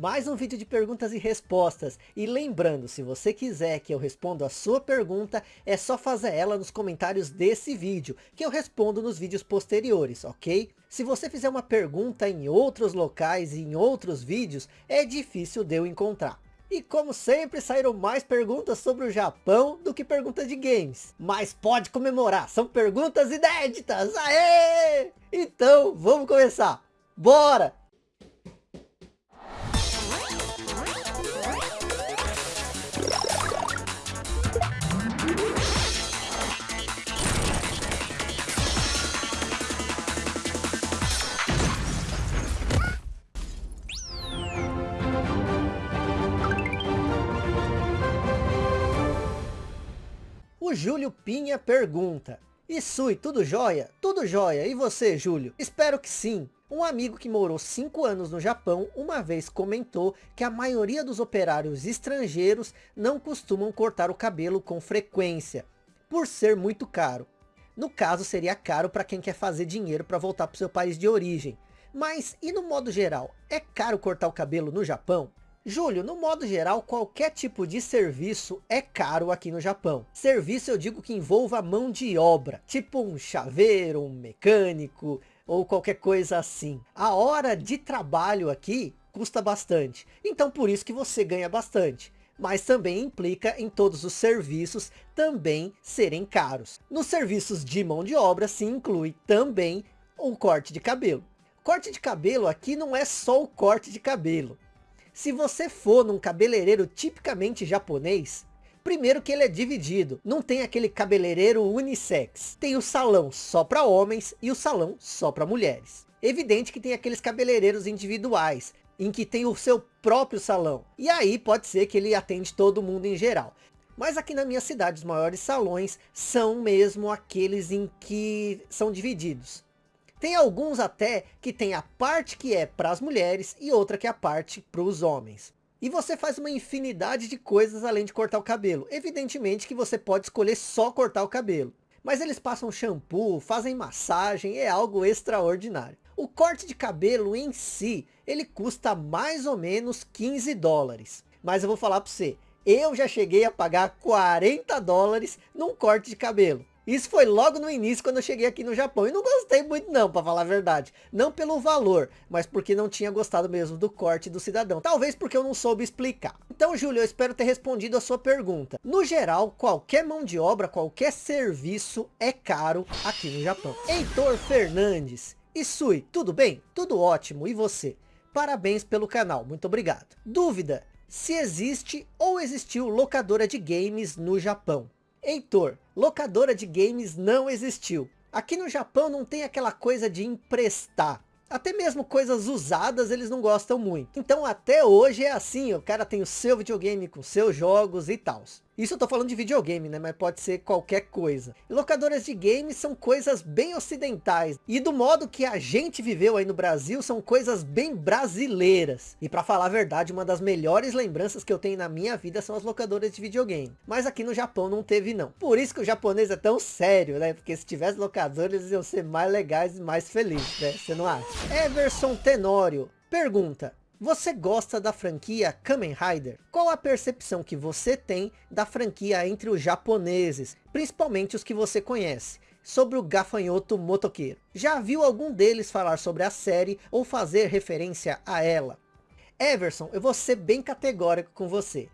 mais um vídeo de perguntas e respostas. E lembrando, se você quiser que eu responda a sua pergunta, é só fazer ela nos comentários desse vídeo, que eu respondo nos vídeos posteriores, ok? Se você fizer uma pergunta em outros locais e em outros vídeos, é difícil de eu encontrar. E como sempre, saíram mais perguntas sobre o Japão do que perguntas de games. Mas pode comemorar, são perguntas inéditas, aê! Então, vamos começar. Bora! O Júlio Pinha pergunta. Isui, tudo jóia? Tudo jóia. E você, Júlio? Espero que sim. Um amigo que morou 5 anos no Japão, uma vez comentou que a maioria dos operários estrangeiros não costumam cortar o cabelo com frequência, por ser muito caro. No caso, seria caro para quem quer fazer dinheiro para voltar para o seu país de origem. Mas, e no modo geral, é caro cortar o cabelo no Japão? Júlio, no modo geral, qualquer tipo de serviço é caro aqui no Japão. Serviço eu digo que envolva mão de obra, tipo um chaveiro, um mecânico ou qualquer coisa assim. A hora de trabalho aqui custa bastante, então por isso que você ganha bastante. Mas também implica em todos os serviços também serem caros. Nos serviços de mão de obra se inclui também o corte de cabelo. Corte de cabelo aqui não é só o corte de cabelo se você for num cabeleireiro tipicamente japonês, primeiro que ele é dividido, não tem aquele cabeleireiro unissex. Tem o salão só para homens e o salão só para mulheres. Evidente que tem aqueles cabeleireiros individuais, em que tem o seu próprio salão. E aí pode ser que ele atende todo mundo em geral. Mas aqui na minha cidade, os maiores salões são mesmo aqueles em que são divididos. Tem alguns até que tem a parte que é para as mulheres e outra que é a parte para os homens. E você faz uma infinidade de coisas além de cortar o cabelo. Evidentemente que você pode escolher só cortar o cabelo. Mas eles passam shampoo, fazem massagem, é algo extraordinário. O corte de cabelo em si, ele custa mais ou menos 15 dólares. Mas eu vou falar para você, eu já cheguei a pagar 40 dólares num corte de cabelo. Isso foi logo no início quando eu cheguei aqui no Japão. E não gostei muito não, para falar a verdade. Não pelo valor, mas porque não tinha gostado mesmo do corte do cidadão. Talvez porque eu não soube explicar. Então, Júlio, eu espero ter respondido a sua pergunta. No geral, qualquer mão de obra, qualquer serviço é caro aqui no Japão. Heitor Fernandes. Isui, tudo bem? Tudo ótimo. E você? Parabéns pelo canal. Muito obrigado. Dúvida? Se existe ou existiu locadora de games no Japão? Heitor, locadora de games não existiu. Aqui no Japão não tem aquela coisa de emprestar. Até mesmo coisas usadas eles não gostam muito. Então até hoje é assim, o cara tem o seu videogame com seus jogos e tal. Isso eu tô falando de videogame, né? Mas pode ser qualquer coisa. Locadoras de games são coisas bem ocidentais. E do modo que a gente viveu aí no Brasil, são coisas bem brasileiras. E para falar a verdade, uma das melhores lembranças que eu tenho na minha vida são as locadoras de videogame. Mas aqui no Japão não teve não. Por isso que o japonês é tão sério, né? Porque se tivesse locadores, eles iam ser mais legais e mais felizes, né? Você não acha? Everson Tenório pergunta. Você gosta da franquia Kamen Rider? Qual a percepção que você tem da franquia entre os japoneses, principalmente os que você conhece? sobre o gafanhoto motoqueiro. Já viu algum deles falar sobre a série ou fazer referência a ela? Everson, eu vou ser bem categórico com você.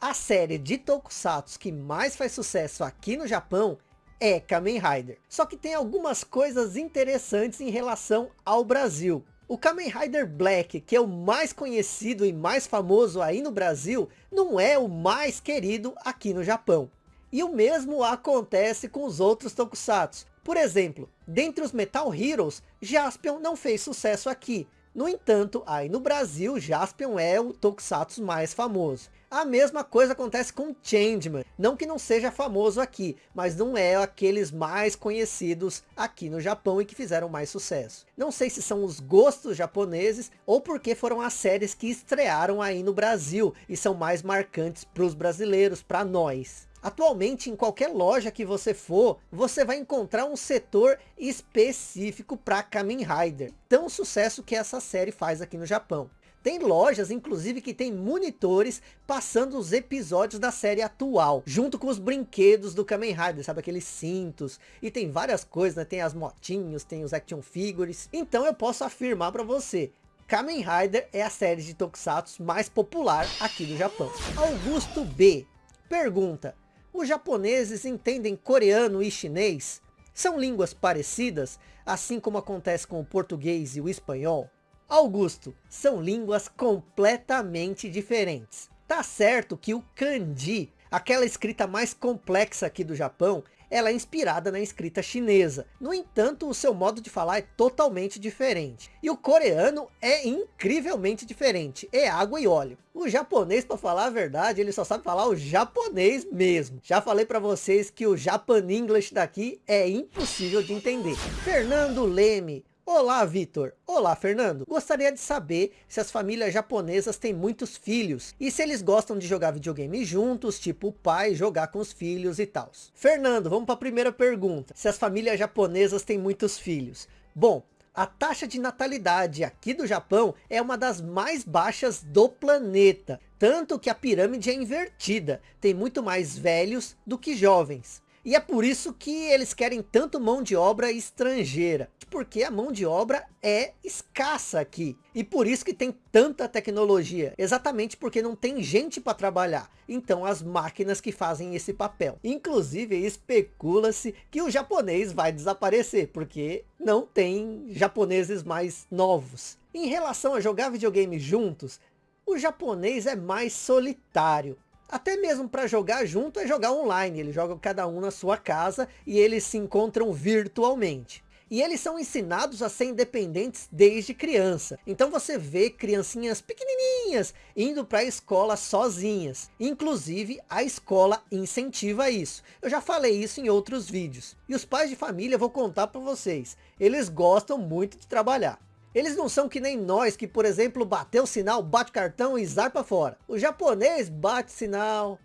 A série de Tokusatsu que mais faz sucesso aqui no Japão é Kamen Rider. Só que tem algumas coisas interessantes em relação ao Brasil. O Kamen Rider Black, que é o mais conhecido e mais famoso aí no Brasil, não é o mais querido aqui no Japão. E o mesmo acontece com os outros Tokusatsu. Por exemplo, dentre os Metal Heroes, Jaspion não fez sucesso aqui. No entanto, aí no Brasil, Jaspion é o Tokusatsu mais famoso. A mesma coisa acontece com Changeman. Não que não seja famoso aqui, mas não é aqueles mais conhecidos aqui no Japão e que fizeram mais sucesso. Não sei se são os gostos japoneses ou porque foram as séries que estrearam aí no Brasil e são mais marcantes para os brasileiros, para nós. Atualmente, em qualquer loja que você for, você vai encontrar um setor específico para Kamen Rider. Tão sucesso que essa série faz aqui no Japão. Tem lojas, inclusive, que tem monitores passando os episódios da série atual, junto com os brinquedos do Kamen Rider, sabe? Aqueles cintos, e tem várias coisas, né? Tem as motinhos, tem os action figures. Então eu posso afirmar para você, Kamen Rider é a série de Tokusatsu mais popular aqui do Japão. Augusto B. Pergunta, os japoneses entendem coreano e chinês? São línguas parecidas, assim como acontece com o português e o espanhol? Augusto, são línguas completamente diferentes. Tá certo que o kanji, aquela escrita mais complexa aqui do Japão, ela é inspirada na escrita chinesa. No entanto, o seu modo de falar é totalmente diferente. E o coreano é incrivelmente diferente. É água e óleo. O japonês, para falar a verdade, ele só sabe falar o japonês mesmo. Já falei para vocês que o Japan English daqui é impossível de entender. Fernando Leme, Olá, Vitor. Olá, Fernando. Gostaria de saber se as famílias japonesas têm muitos filhos e se eles gostam de jogar videogame juntos, tipo o pai jogar com os filhos e tal. Fernando, vamos para a primeira pergunta. Se as famílias japonesas têm muitos filhos. Bom, a taxa de natalidade aqui do Japão é uma das mais baixas do planeta. Tanto que a pirâmide é invertida. Tem muito mais velhos do que jovens. E é por isso que eles querem tanto mão de obra estrangeira. Porque a mão de obra é escassa aqui. E por isso que tem tanta tecnologia. Exatamente porque não tem gente para trabalhar. Então as máquinas que fazem esse papel. Inclusive especula-se que o japonês vai desaparecer. Porque não tem japoneses mais novos. Em relação a jogar videogame juntos, o japonês é mais solitário até mesmo para jogar junto é jogar online. Eles jogam cada um na sua casa e eles se encontram virtualmente. E eles são ensinados a ser independentes desde criança. Então você vê criancinhas pequenininhas indo para a escola sozinhas. Inclusive a escola incentiva isso. Eu já falei isso em outros vídeos. E os pais de família, vou contar para vocês. Eles gostam muito de trabalhar. Eles não são que nem nós, que por exemplo, bateu sinal, bate cartão e zarpa fora. O japonês bate sinal,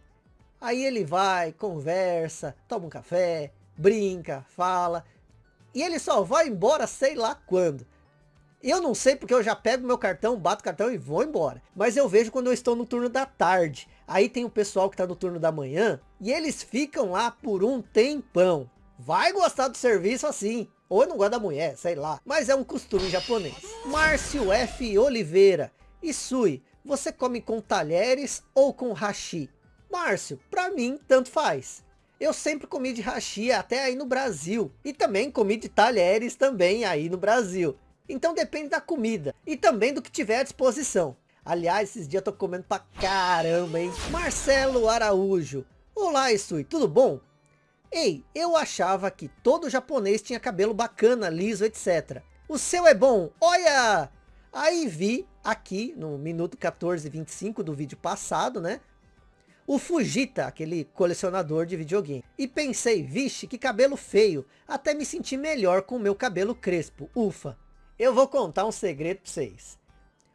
aí ele vai, conversa, toma um café, brinca, fala, e ele só vai embora sei lá quando. Eu não sei porque eu já pego meu cartão, bato o cartão e vou embora. Mas eu vejo quando eu estou no turno da tarde. Aí tem o pessoal que está no turno da manhã e eles ficam lá por um tempão. Vai gostar do serviço assim. Ou eu não gosto da mulher, sei lá. Mas é um costume japonês. Márcio F. Oliveira. Isui, você come com talheres ou com hashi? Márcio, pra mim, tanto faz. Eu sempre comi de hashi até aí no Brasil. E também comi de talheres também aí no Brasil. Então depende da comida. E também do que tiver à disposição. Aliás, esses dias eu tô comendo pra caramba, hein? Marcelo Araújo. Olá, Isui, tudo bom? Ei, eu achava que todo japonês tinha cabelo bacana, liso, etc. O seu é bom, olha! Aí vi aqui no minuto 14:25 do vídeo passado, né? O Fujita, aquele colecionador de videogame. E pensei, vixe, que cabelo feio. Até me senti melhor com o meu cabelo crespo. Ufa. Eu vou contar um segredo para vocês.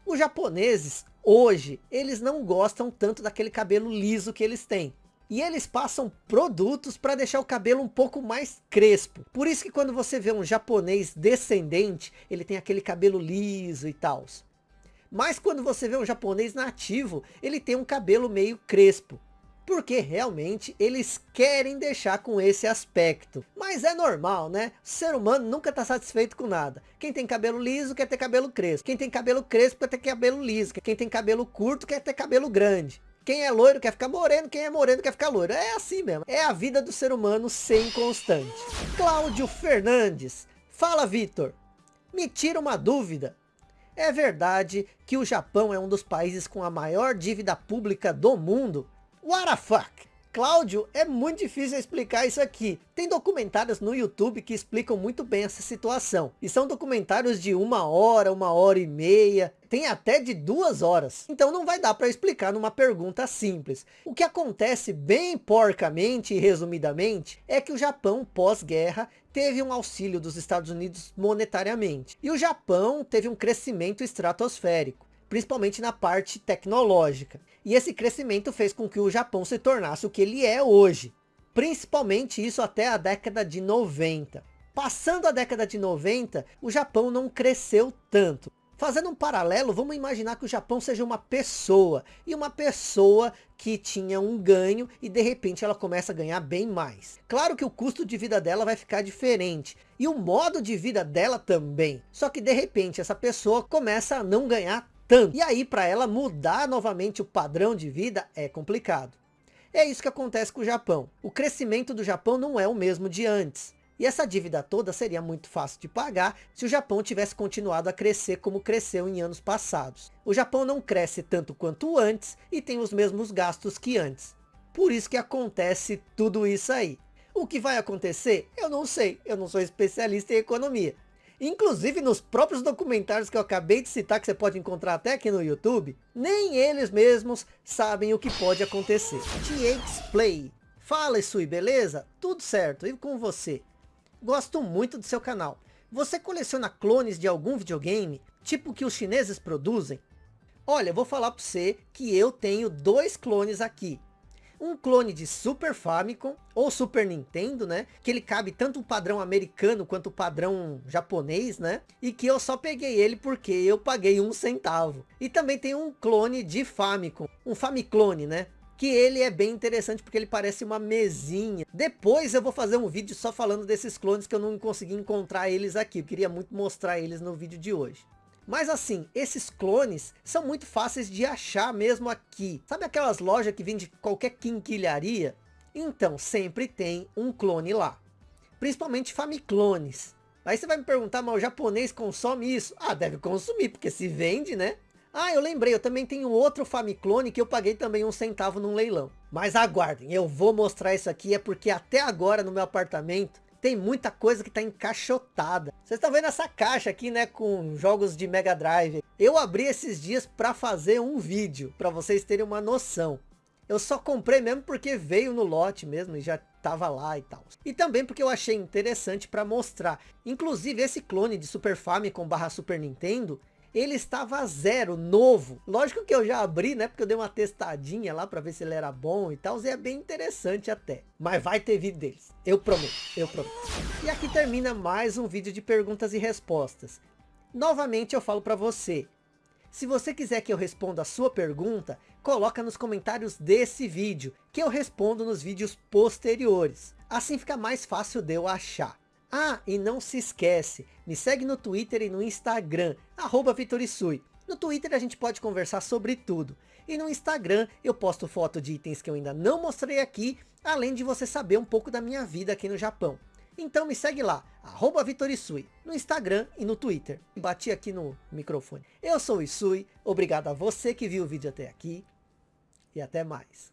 Os japoneses, hoje, eles não gostam tanto daquele cabelo liso que eles têm e eles passam produtos para deixar o cabelo um pouco mais crespo. Por isso que quando você vê um japonês descendente, ele tem aquele cabelo liso e tal. Mas quando você vê um japonês nativo, ele tem um cabelo meio crespo. Porque realmente eles querem deixar com esse aspecto. Mas é normal, né? O ser humano nunca está satisfeito com nada. Quem tem cabelo liso quer ter cabelo crespo. Quem tem cabelo crespo quer ter cabelo liso. Quem tem cabelo curto quer ter cabelo grande. Quem é loiro quer ficar moreno, quem é moreno quer ficar loiro. É assim mesmo. É a vida do ser humano sem constante. Cláudio Fernandes. Fala, Vitor. Me tira uma dúvida. É verdade que o Japão é um dos países com a maior dívida pública do mundo? What the fuck? Cláudio, é muito difícil explicar isso aqui. Tem documentários no YouTube que explicam muito bem essa situação. E são documentários de uma hora, uma hora e meia. Tem até de duas horas. Então não vai dar para explicar numa pergunta simples. O que acontece bem porcamente e resumidamente é que o Japão pós-guerra teve um auxílio dos Estados Unidos monetariamente. E o Japão teve um crescimento estratosférico principalmente na parte tecnológica. E esse crescimento fez com que o Japão se tornasse o que ele é hoje. Principalmente isso até a década de 90. Passando a década de 90, o Japão não cresceu tanto. Fazendo um paralelo, vamos imaginar que o Japão seja uma pessoa. E uma pessoa que tinha um ganho e de repente ela começa a ganhar bem mais. Claro que o custo de vida dela vai ficar diferente. E o modo de vida dela também. Só que de repente essa pessoa começa a não ganhar tanto. E aí para ela mudar novamente o padrão de vida é complicado. É isso que acontece com o Japão. O crescimento do Japão não é o mesmo de antes. E essa dívida toda seria muito fácil de pagar se o Japão tivesse continuado a crescer como cresceu em anos passados. O Japão não cresce tanto quanto antes e tem os mesmos gastos que antes. Por isso que acontece tudo isso aí. O que vai acontecer? Eu não sei, eu não sou especialista em economia. Inclusive nos próprios documentários que eu acabei de citar, que você pode encontrar até aqui no YouTube, nem eles mesmos sabem o que pode acontecer. TX Play. Fala Isui, beleza? Tudo certo, e com você? Gosto muito do seu canal. Você coleciona clones de algum videogame? Tipo que os chineses produzem? Olha, vou falar para você que eu tenho dois clones aqui. Um clone de Super Famicom ou Super Nintendo, né? Que ele cabe tanto o padrão americano quanto o padrão japonês, né? E que eu só peguei ele porque eu paguei um centavo. E também tem um clone de Famicom, um Famiclone, né? que ele é bem interessante porque ele parece uma mesinha. Depois eu vou fazer um vídeo só falando desses clones que eu não consegui encontrar eles aqui. Eu queria muito mostrar eles no vídeo de hoje. Mas assim, esses clones são muito fáceis de achar mesmo aqui. Sabe aquelas lojas que vende qualquer quinquilharia? Então, sempre tem um clone lá. Principalmente Famiclones. Aí você vai me perguntar, mas o japonês consome isso? Ah, deve consumir, porque se vende, né? Ah, eu lembrei, eu também tenho outro Famiclone que eu paguei também um centavo num leilão. Mas aguardem, eu vou mostrar isso aqui, é porque até agora no meu apartamento tem muita coisa que está encaixotada. Vocês estão vendo essa caixa aqui, né, com jogos de Mega Drive. Eu abri esses dias para fazer um vídeo, para vocês terem uma noção. Eu só comprei mesmo porque veio no lote mesmo e já tava lá e tal. E também porque eu achei interessante para mostrar. Inclusive esse clone de Super Famicom barra Super Nintendo, ele estava zero, novo. Lógico que eu já abri, né? Porque eu dei uma testadinha lá para ver se ele era bom e tal. E é bem interessante até. Mas vai ter vídeo deles. Eu prometo, eu prometo. E aqui termina mais um vídeo de perguntas e respostas. Novamente eu falo para você. Se você quiser que eu responda a sua pergunta, coloca nos comentários desse vídeo, que eu respondo nos vídeos posteriores. Assim fica mais fácil de eu achar. Ah, e não se esquece, me segue no Twitter e no Instagram, arroba Vitorisui. No Twitter a gente pode conversar sobre tudo. E no Instagram eu posto foto de itens que eu ainda não mostrei aqui, além de você saber um pouco da minha vida aqui no Japão. Então me segue lá, arroba Vitorisui, no Instagram e no Twitter. Bati aqui no microfone. Eu sou o Isui, obrigado a você que viu o vídeo até aqui. E até mais.